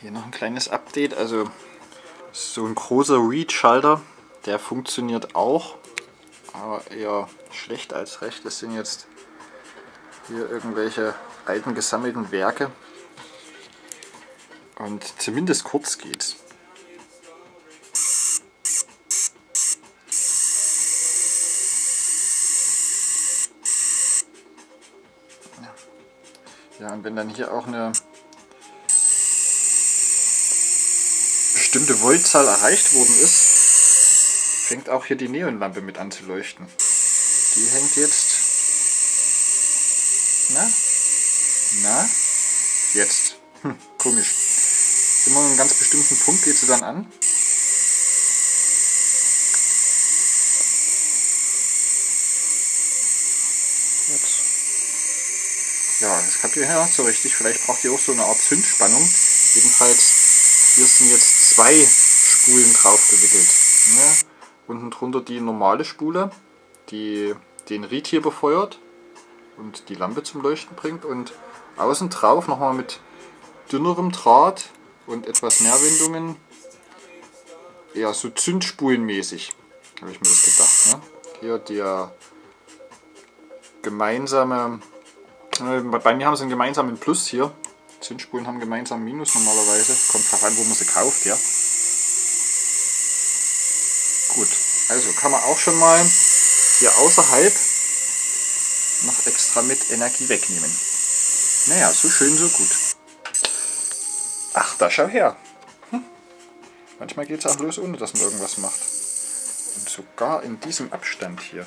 Hier noch ein kleines Update. Also so ein großer Read-Schalter, der funktioniert auch, aber eher schlecht als recht. Das sind jetzt hier irgendwelche alten gesammelten Werke. Und zumindest kurz geht's. Ja, und wenn dann hier auch eine bestimmte Voltzahl erreicht worden ist, fängt auch hier die Neonlampe mit an zu leuchten. Die hängt jetzt... Na? Na? Jetzt. Hm, komisch. Immer einen ganz bestimmten Punkt geht sie dann an. Jetzt. Ja, das habt ihr ja so richtig. Vielleicht braucht ihr auch so eine Art Zündspannung. Jedenfalls, hier sind jetzt zwei Spulen drauf gewickelt. Ja, unten drunter die normale Spule, die den Ried hier befeuert und die Lampe zum Leuchten bringt. Und außen drauf nochmal mit dünnerem Draht und etwas mehr Windungen. Ja, so Zündspulenmäßig, habe ich mir das gedacht. Ne? Hier der gemeinsame äh, bei mir haben sie einen gemeinsamen Plus hier. Zündspulen haben gemeinsam Minus normalerweise. Kommt drauf an, wo man sie kauft, ja. Gut, also kann man auch schon mal hier außerhalb noch extra mit Energie wegnehmen. Naja, so schön, so gut. Ach, da schau her. Hm. Manchmal geht es auch los, ohne dass man irgendwas macht. Und sogar in diesem Abstand hier.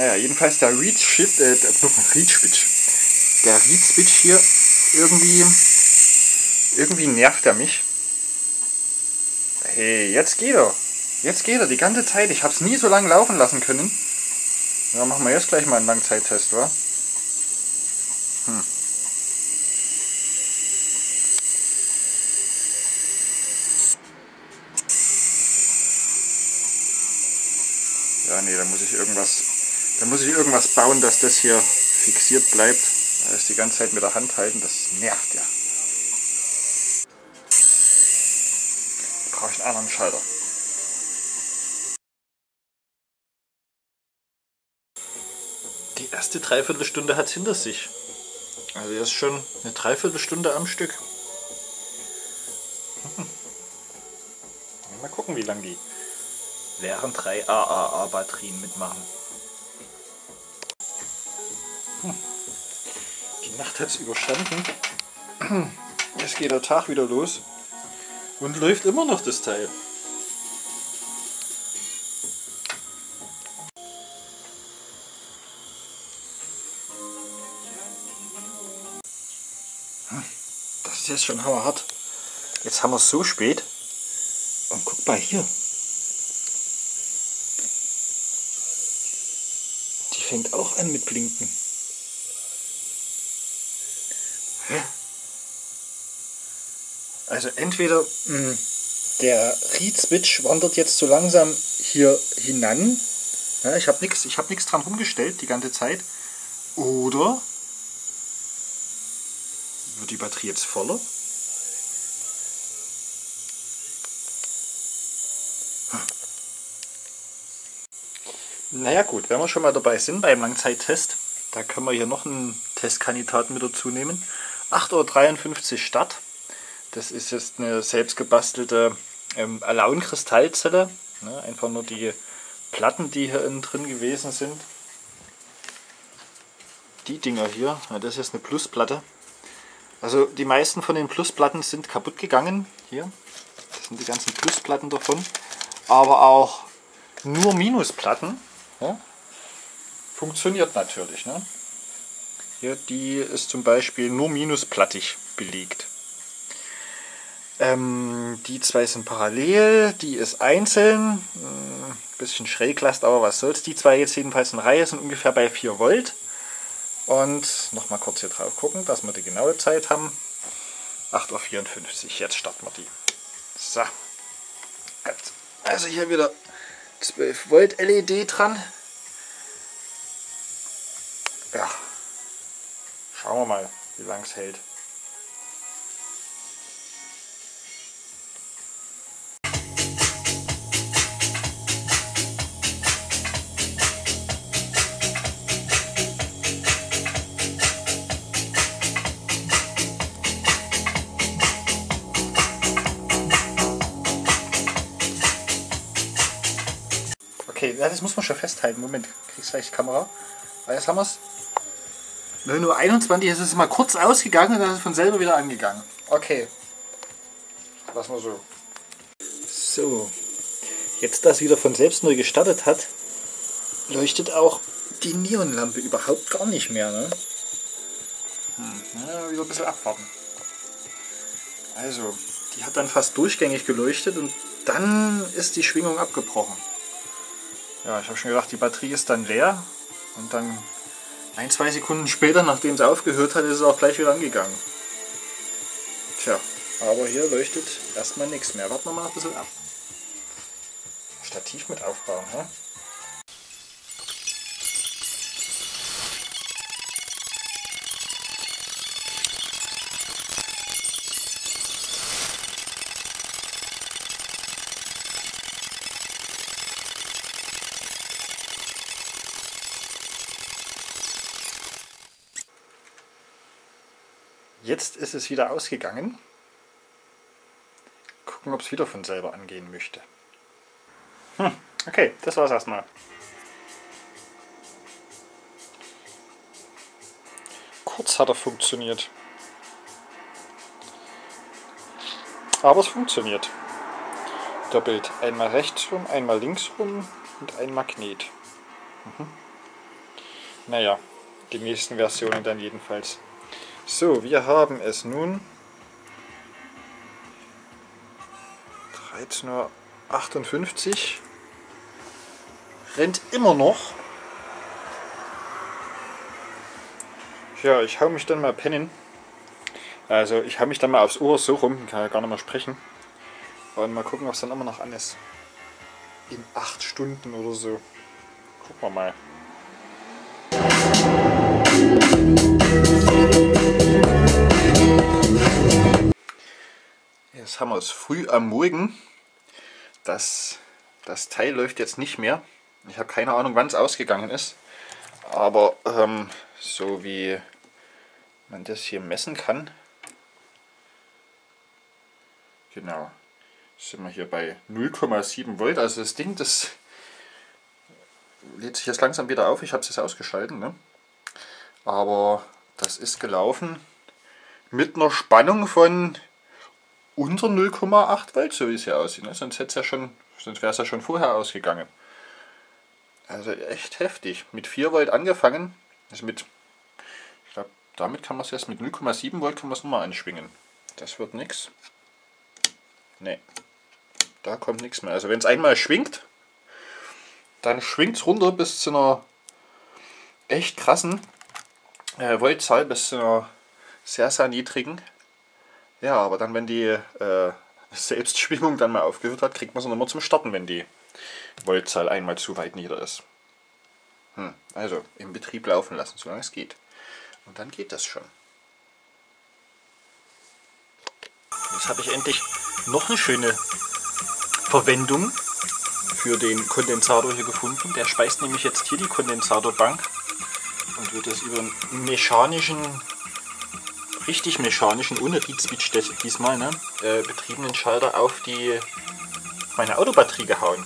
Naja, jedenfalls der Reed Switch, äh, Reed Switch. Der Reed Switch hier irgendwie, irgendwie nervt er mich. Hey, jetzt geht er. Jetzt geht er die ganze Zeit. Ich habe es nie so lange laufen lassen können. Ja, machen wir jetzt gleich mal einen Langzeittest, wa? Hm. Ja, nee, da muss ich irgendwas da muss ich irgendwas bauen, dass das hier fixiert bleibt. Das die ganze Zeit mit der Hand halten, das nervt ja. Brauche ich einen anderen Schalter. Die erste Dreiviertelstunde hat es hinter sich. Also jetzt schon eine Dreiviertelstunde am Stück. Mal gucken, wie lange die leeren 3 AAA-Batterien mitmachen. Die Nacht hat es überstanden. Jetzt geht der Tag wieder los. Und läuft immer noch das Teil. Das ist jetzt schon hammerhart. Jetzt haben wir es so spät. Und guck mal hier. Die fängt auch an mit Blinken. Also entweder mh, hm, der Reed-Switch wandert jetzt so langsam hier hinan. Ja, ich habe nichts hab dran rumgestellt die ganze Zeit. Oder wird die Batterie jetzt voller? Naja gut, wenn wir schon mal dabei sind beim Langzeittest, da können wir hier noch einen Testkandidaten mit dazu nehmen. 8.53 Uhr Start. Das ist jetzt eine selbst gebastelte ähm, Alaun-Kristallzelle. Ne? Einfach nur die Platten, die hier innen drin gewesen sind. Die Dinger hier, ja, das ist jetzt eine Plusplatte. Also die meisten von den Plusplatten sind kaputt gegangen. Hier, das sind die ganzen Plusplatten davon. Aber auch nur Minusplatten. Ja? Funktioniert natürlich. Ne? Hier, die ist zum Beispiel nur minusplattig belegt. Ähm, die zwei sind parallel, die ist einzeln, ein hm, bisschen schräg lasst, aber was soll's. Die zwei jetzt jedenfalls in Reihe sind ungefähr bei 4 Volt. Und nochmal kurz hier drauf gucken, dass wir die genaue Zeit haben. 8.54 Uhr, jetzt starten wir die. So, also hier wieder 12 Volt LED dran. Ja, Schauen wir mal, wie lang es hält. Okay, das muss man schon festhalten. Moment, kriegst gleich die Kamera. Ah, jetzt haben wir es. 9.21 Uhr, ist es mal kurz ausgegangen und dann ist es von selber wieder angegangen. Okay. Lassen wir so. So. Jetzt, dass wieder von selbst neu gestartet hat, leuchtet auch die Neonlampe überhaupt gar nicht mehr. Ne? Hm, ja, wieder ein bisschen abwarten. Also, die hat dann fast durchgängig geleuchtet und dann ist die Schwingung abgebrochen. Ja, ich habe schon gedacht, die Batterie ist dann leer und dann ein, zwei Sekunden später, nachdem es aufgehört hat, ist es auch gleich wieder angegangen. Tja, aber hier leuchtet erstmal nichts mehr. Warten wir mal ein bisschen ab. Stativ mit aufbauen, ne? Jetzt ist es wieder ausgegangen. Gucken, ob es wieder von selber angehen möchte. Hm, okay, das war's erstmal. Kurz hat er funktioniert. Aber es funktioniert. Doppelt. Einmal rechts rum, einmal links rum und ein Magnet. Mhm. Naja, die nächsten Versionen dann jedenfalls. So, wir haben es nun 13.58 Uhr. Rennt immer noch. Ja, ich hau mich dann mal pennen. Also ich hau mich dann mal aufs Ohr so rum, kann ja gar nicht mehr sprechen. Und mal gucken, was dann immer noch an ist. In 8 Stunden oder so. Gucken wir mal. Jetzt haben wir es früh am Morgen. Das, das Teil läuft jetzt nicht mehr. Ich habe keine Ahnung, wann es ausgegangen ist. Aber ähm, so wie man das hier messen kann, genau, sind wir hier bei 0,7 Volt. Also das Ding, das lädt sich jetzt langsam wieder auf. Ich habe es jetzt ausgeschalten. Ne? Aber das ist gelaufen mit einer Spannung von unter 0,8 Volt, so wie es hier aussieht. Ne? Sonst, ja sonst wäre es ja schon vorher ausgegangen. Also echt heftig. Mit 4 Volt angefangen. Also mit, ich glaube, damit kann man es erst mit 0,7 Volt kann man es nochmal anschwingen. Das wird nichts. Ne, da kommt nichts mehr. Also wenn es einmal schwingt, dann schwingt es runter bis zu einer echt krassen äh, Voltzahl, bis zu einer sehr, sehr niedrigen. Ja, aber dann, wenn die äh, Selbstschwingung dann mal aufgehört hat, kriegt man sie nochmal zum Starten, wenn die Voltzahl einmal zu weit nieder ist. Hm, also im Betrieb laufen lassen, solange es geht. Und dann geht das schon. Jetzt habe ich endlich noch eine schöne Verwendung für den Kondensator hier gefunden. Der speist nämlich jetzt hier die Kondensatorbank und wird das über einen mechanischen richtig mechanischen, ohne Reed Switch diesmal, ne, äh, betriebenen Schalter auf die meine Autobatterie gehauen.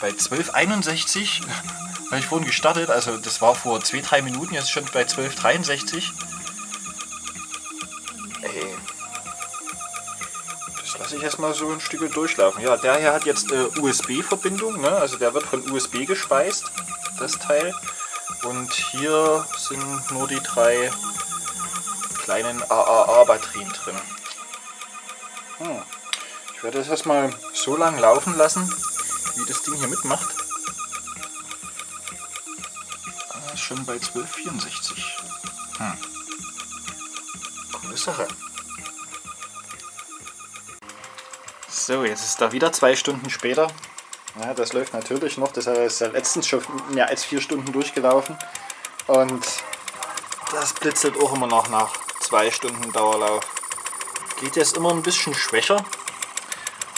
Bei 1261 habe ich vorhin gestartet, also das war vor 2-3 Minuten, jetzt schon bei 1263. Ey. Das lasse ich erstmal so ein Stück durchlaufen. Ja, der hier hat jetzt äh, USB-Verbindung, ne? also der wird von USB gespeist, das Teil. Und hier sind nur die drei kleinen AAA-Batterien drin. Hm. Ich werde das erstmal so lang laufen lassen, wie das Ding hier mitmacht. Ah, schon bei 1264. Hm. Coole Sache. So, jetzt ist da wieder zwei Stunden später. Ja, das läuft natürlich noch. Das ist ja letztens schon mehr als vier Stunden durchgelaufen. Und Das blitzelt auch immer noch nach zwei Stunden Dauerlauf. Geht jetzt immer ein bisschen schwächer.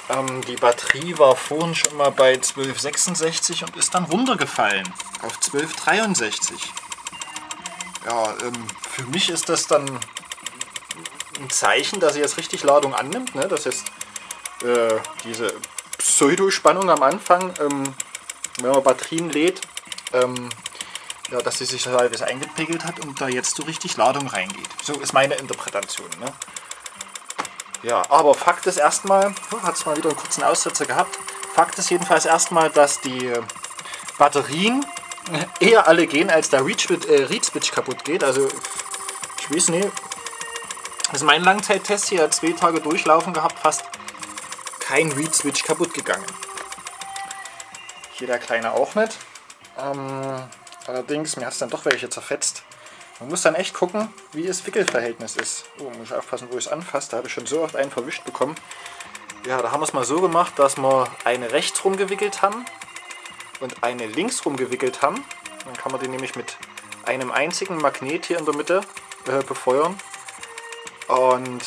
Ähm, die Batterie war vorhin schon mal bei 1266 und ist dann runtergefallen auf 1263. Ja, ähm, für mich ist das dann ein Zeichen, dass sie jetzt richtig Ladung annimmt. Ne? Dass jetzt äh, diese Pseudospannung am Anfang, ähm, wenn man Batterien lädt, ähm, ja, dass sie sich halbwegs eingepegelt hat und da jetzt so richtig Ladung reingeht. So ist meine Interpretation. Ne? Ja, aber Fakt ist erstmal, oh, hat es mal wieder einen kurzen Aussetzer gehabt. Fakt ist jedenfalls erstmal, dass die Batterien eher alle gehen, als der Read Switch äh, kaputt geht. Also, ich weiß nicht. Das ist mein Langzeittest hier, zwei Tage durchlaufen gehabt, fast kein Read Switch kaputt gegangen. Hier der kleine auch nicht. Ähm, allerdings, mir hat es dann doch welche zerfetzt. Man muss dann echt gucken, wie das Wickelverhältnis ist. Oh, muss ich aufpassen, wo ich es anfasse. Da habe ich schon so oft einen verwischt bekommen. Ja, da haben wir es mal so gemacht, dass wir eine rechts rumgewickelt haben und eine links rumgewickelt haben. Dann kann man die nämlich mit einem einzigen Magnet hier in der Mitte äh, befeuern. Und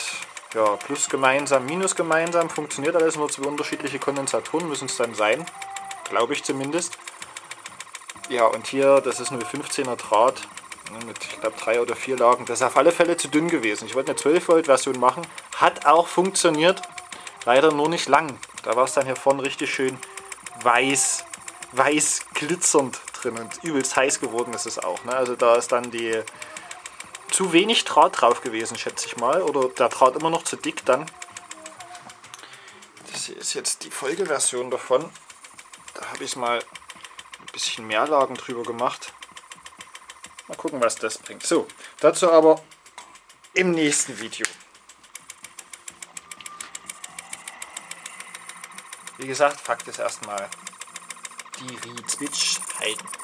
ja, plus gemeinsam, minus gemeinsam funktioniert alles, nur zwei unterschiedliche Kondensatoren müssen es dann sein. Glaube ich zumindest. Ja, und hier, das ist eine 15er Draht ne, mit, ich glaube, drei oder vier Lagen. Das ist auf alle Fälle zu dünn gewesen. Ich wollte eine 12 Volt Version machen. Hat auch funktioniert. Leider nur nicht lang. Da war es dann hier vorne richtig schön weiß, weiß glitzernd drin und übelst heiß geworden ist es auch. Ne? Also da ist dann die zu wenig Draht drauf gewesen, schätze ich mal. Oder der Draht immer noch zu dick dann. Das hier ist jetzt die Folgeversion davon. Da habe ich mal ein bisschen mehr Lagen drüber gemacht. Mal gucken, was das bringt. So, dazu aber im nächsten Video. Wie gesagt, Fakt ist erstmal, die Reed Switch halten.